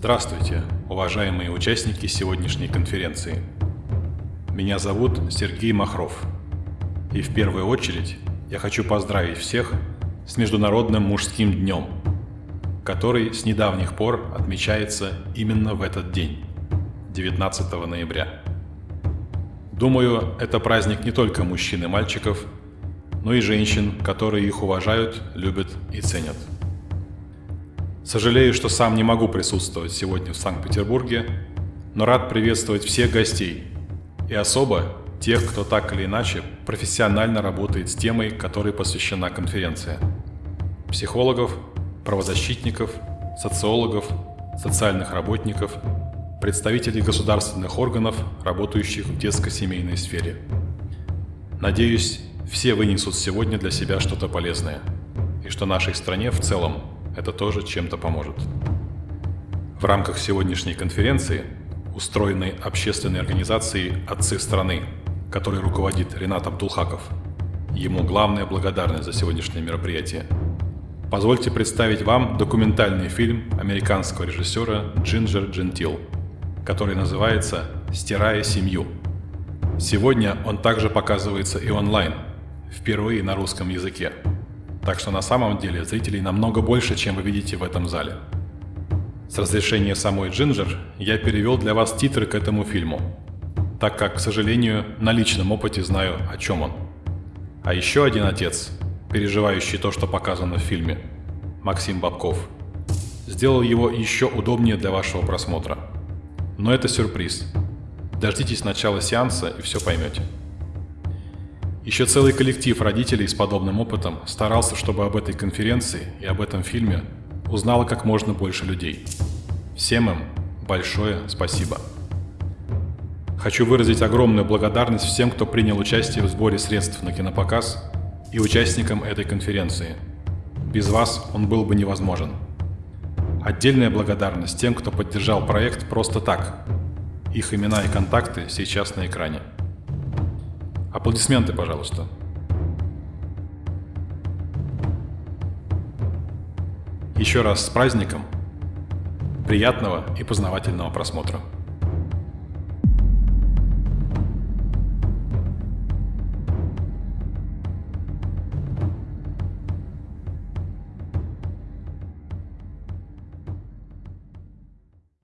Здравствуйте, уважаемые участники сегодняшней конференции. Меня зовут Сергей Махров. И в первую очередь я хочу поздравить всех с Международным мужским днем, который с недавних пор отмечается именно в этот день, 19 ноября. Думаю, это праздник не только мужчин и мальчиков, но и женщин, которые их уважают, любят и ценят. Сожалею, что сам не могу присутствовать сегодня в Санкт-Петербурге, но рад приветствовать всех гостей и особо тех, кто так или иначе профессионально работает с темой, которой посвящена конференция. Психологов, правозащитников, социологов, социальных работников, представителей государственных органов, работающих в детско-семейной сфере. Надеюсь, все вынесут сегодня для себя что-то полезное, и что нашей стране в целом это тоже чем-то поможет. В рамках сегодняшней конференции, устроенной общественной организацией «Отцы страны», которой руководит Ренат Абдулхаков, ему главная благодарность за сегодняшнее мероприятие. Позвольте представить вам документальный фильм американского режиссера Джинджер Джентил, который называется «Стирая семью». Сегодня он также показывается и онлайн, впервые на русском языке. Так что на самом деле зрителей намного больше, чем вы видите в этом зале. С разрешения самой Джинджер я перевел для вас титры к этому фильму, так как, к сожалению, на личном опыте знаю, о чем он. А еще один отец, переживающий то, что показано в фильме, Максим Бабков, сделал его еще удобнее для вашего просмотра. Но это сюрприз. Дождитесь начала сеанса и все поймете. Еще целый коллектив родителей с подобным опытом старался, чтобы об этой конференции и об этом фильме узнало как можно больше людей. Всем им большое спасибо. Хочу выразить огромную благодарность всем, кто принял участие в сборе средств на кинопоказ и участникам этой конференции. Без вас он был бы невозможен. Отдельная благодарность тем, кто поддержал проект просто так. Их имена и контакты сейчас на экране. Аплодисменты, пожалуйста. Еще раз с праздником. Приятного и познавательного просмотра.